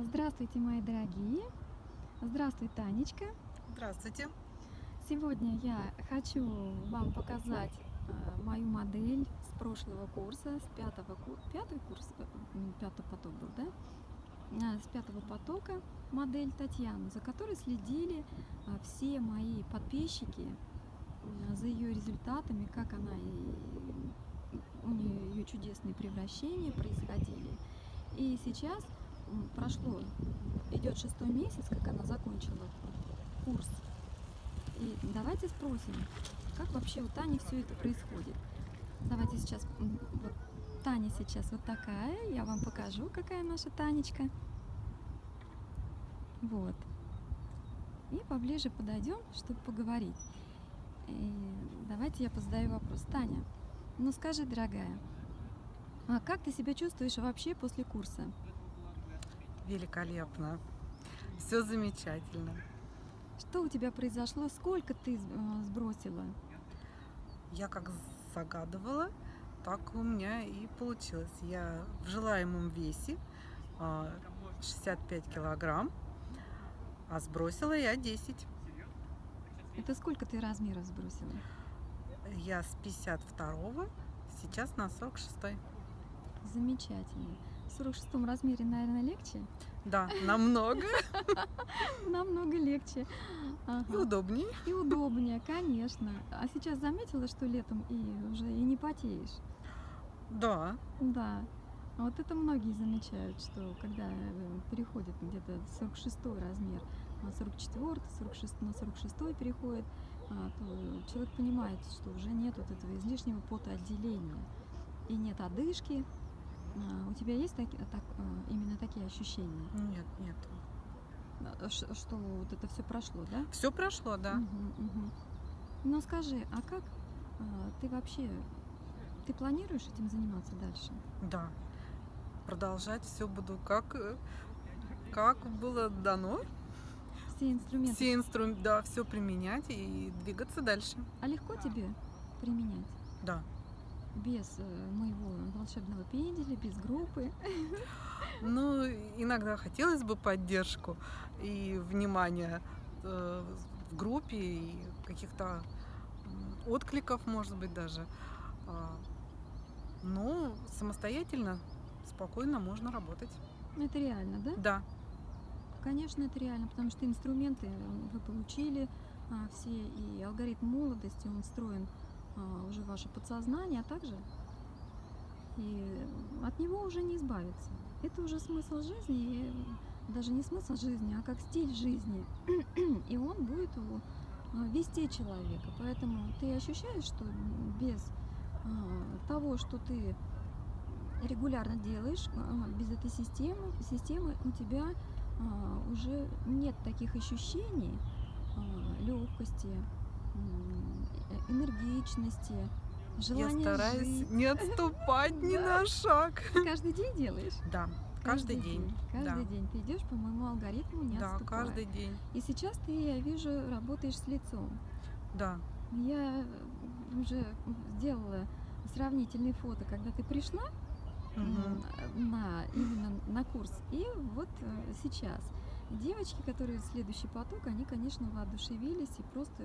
Здравствуйте, мои дорогие! Здравствуй, Танечка! Здравствуйте! Сегодня я хочу вам показать э, мою модель с прошлого курса, с пятого, пятый курс, э, пятый поток был, да? А, с пятого потока модель Татьяну, за которой следили все мои подписчики, за ее результатами, как она и у нее ее чудесные превращения происходили. И сейчас прошло, идет шестой месяц, как она закончила курс. И давайте спросим, как вообще у Тани все это происходит. Давайте сейчас, вот Таня сейчас вот такая, я вам покажу, какая наша Танечка. Вот. И поближе подойдем, чтобы поговорить. И давайте я позадаю вопрос. Таня, ну скажи, дорогая, а как ты себя чувствуешь вообще после курса? Великолепно. Все замечательно. Что у тебя произошло? Сколько ты э, сбросила? Я как загадывала, так у меня и получилось. Я в желаемом весе 65 а, килограмм, а сбросила я 10. Это сколько ты размеров сбросила? Я с 52 сейчас на 46. Замечательно. В 46 размере, наверное, легче? Да, намного. Намного легче. И удобнее. И удобнее, конечно. А сейчас заметила, что летом и уже и не потеешь? Да. Да. Вот это многие замечают, что когда э, переходит где-то 46 размер на 44, 46, на 46 переходит, а, то человек понимает, что уже нет вот этого излишнего потоотделения и нет одышки. А, у тебя есть так, так, а, именно такие ощущения? Нет, нет. Что, что вот это все прошло, да? Все прошло, да. Угу, угу. Ну скажи, а как ты вообще ты планируешь этим заниматься дальше? Да. Продолжать все буду как, как было дано. Все инструменты? Все инструменты, да, все применять и двигаться дальше. А легко тебе применять? Да. Без э, моего волшебного пенделя, без группы? Ну, иногда хотелось бы поддержку и внимание э, в группе и каких-то откликов, может быть, даже. А, но самостоятельно, спокойно можно работать. Это реально, да? Да. Конечно, это реально, потому что инструменты вы получили а, все, и алгоритм молодости, он встроен уже в ваше подсознание, а также и от него уже не избавиться. Это уже смысл жизни, и даже не смысл жизни, а как стиль жизни. И он будет а, вести человека. Поэтому ты ощущаешь, что без а, того, что ты регулярно делаешь, а, без этой системы, системы у тебя а, уже нет таких ощущений легкости, энергичности, желания Я стараюсь жить. не отступать ни на шаг. Каждый день делаешь? Да. Каждый, день. Каждый да. день ты идешь по моему алгоритму, не Да, отступая. каждый день. И сейчас ты, я вижу, работаешь с лицом. Да. Я уже сделала сравнительные фото, когда ты пришла угу. на, именно на курс, и вот э, Девочки, которые следующий поток, они, конечно, воодушевились, и просто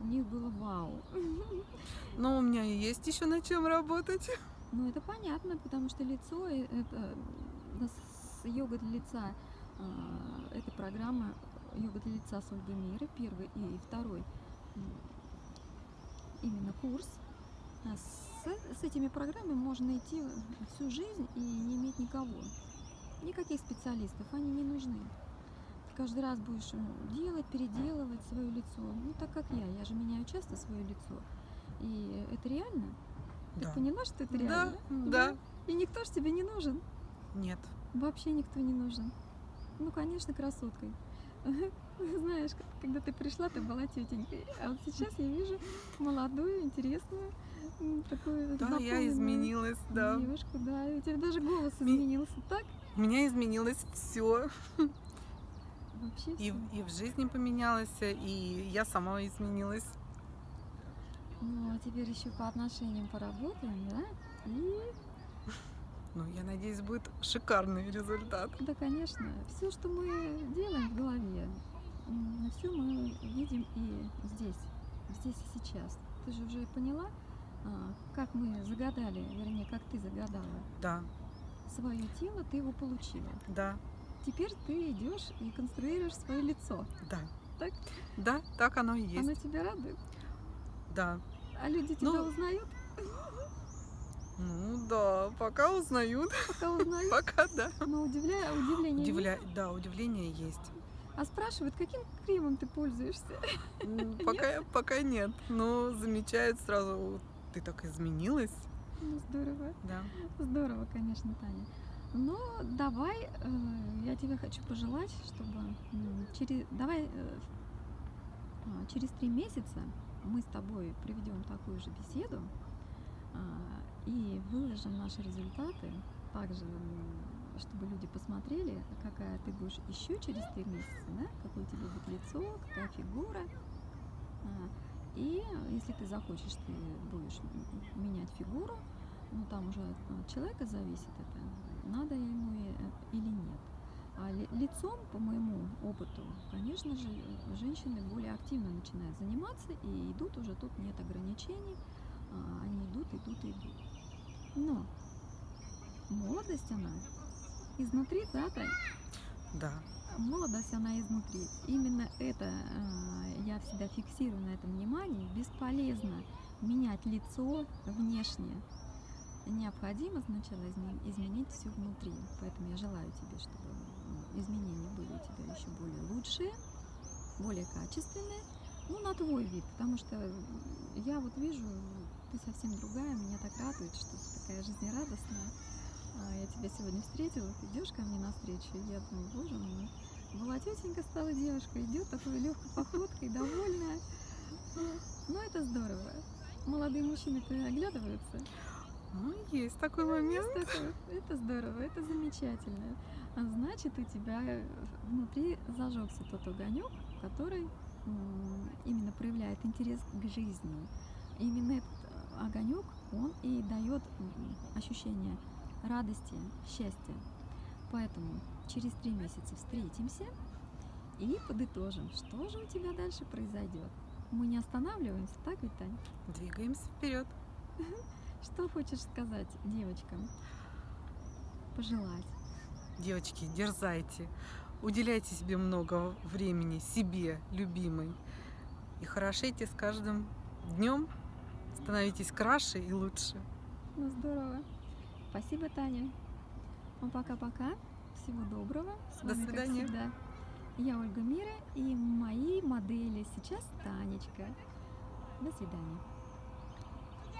у них было вау. Но у меня и есть еще над чем работать. Ну, это понятно, потому что лицо, это с йога для лица, э, это программа йога для лица с Ольгой Мира, первый и второй именно курс. А с, с этими программами можно идти всю жизнь и не иметь никого. Никаких специалистов, они не нужны. Каждый раз будешь делать, переделывать свое лицо. Ну, так как я, я же меняю часто свое лицо. И это реально? Да. Ты поняла, что это реально? Да, да. И никто ж тебе не нужен? Нет. Вообще никто не нужен. Ну, конечно, красоткой. Знаешь, когда ты пришла, ты была тетенькой. А вот сейчас я вижу молодую, интересную, такую Да, я изменилась, да. Девушку, да. И у тебя даже голос изменился, так? У меня изменилось все. Вообще и, и в жизни поменялась, и я сама изменилась. Ну, а теперь еще по отношениям поработаем, да? И Ну, я надеюсь, будет шикарный результат. Да, конечно. Все, что мы делаем в голове, все мы видим и здесь, здесь и сейчас. Ты же уже поняла, а, как мы загадали, вернее, как ты загадала Да, свое тело, ты его получила. да, Теперь ты идешь и конструируешь свое лицо. да. Так? Да, так оно и есть. Оно тебя радует. Да. А люди тебя Ну, узнают, Ну да, пока узнают. пока узнают. Пока да. Но удивляя, удивление есть. Удивля... Да, удивление есть. А спрашивают, каким кремом ты пользуешься? Пока, пока нет. Но замечают сразу, «Вот ты так изменилась. Ну, здорово. Да. Здорово, конечно, Таня. Ну, давай, э, я тебе хочу пожелать, чтобы м, через, давай э, а, через три месяца мы с тобой проведем такую же беседу а, и выложим наши результаты, также, чтобы люди посмотрели, какая ты будешь еще через три месяца, да, какое у тебя будет лицо, какая фигура. А, И если ты захочешь, ты будешь менять фигуру, ну там уже от человека зависит это, надо ему и- или нет. А ли- лицом, по моему опыту, конечно же, э, женщины более активно начинают заниматься и идут уже, тут нет ограничений, а, они идут, идут, идут. Но молодость она изнутри, да, Тань? Да. Молодость, она изнутри. Именно это э, я всегда фиксирую на этом внимании. Бесполезно менять лицо внешне. Необходимо сначала изме- изменить все внутри. Поэтому я желаю тебе, чтобы м, изменения были у тебя еще более лучшие, более качественные. Ну, на твой вид, потому что я вот вижу, ты совсем другая, меня так радует, что ты такая жизнерадостная. А, Я тебя сегодня встретила, ты идешь ко мне навстречу, и я думаю, боже мой, молодетенько стала девушка, идет такой легкой походкой, довольная. Ну, это здорово. Молодые мужчины-то оглядываются. Ну, есть такой момент. Есть такое. Это здорово, это замечательно. А значит, у тебя внутри зажегся тот огонек, который именно проявляет интерес к жизни. Именно этот огонек, он и дает ощущение радости, счастья. Поэтому через три месяца встретимся и подытожим, что же у тебя дальше произойдет. Мы не останавливаемся, так ведь, Тань? Двигаемся вперед. Что хочешь сказать девочкам? Пожелать? Девочки, дерзайте. Уделяйте себе много времени, себе, любимой. И хорошейте с каждым днем. Становитесь краше и лучше. Ну, здорово. Спасибо, Таня. Ну, пока-пока. Всего доброго. С До вами, как свидания. всегда, я Ольга Мира и мои модели сейчас Танечка. До свидания.